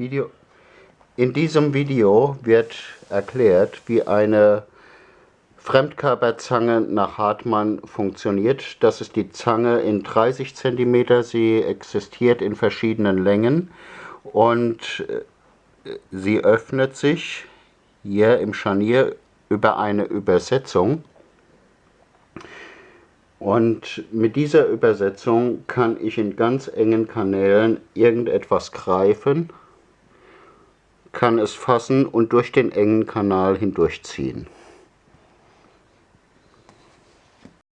Video. In diesem Video wird erklärt, wie eine Fremdkörperzange nach Hartmann funktioniert. Das ist die Zange in 30 cm. Sie existiert in verschiedenen Längen und äh, sie öffnet sich hier im Scharnier über eine Übersetzung. Und mit dieser Übersetzung kann ich in ganz engen Kanälen irgendetwas greifen kann es fassen und durch den engen Kanal hindurchziehen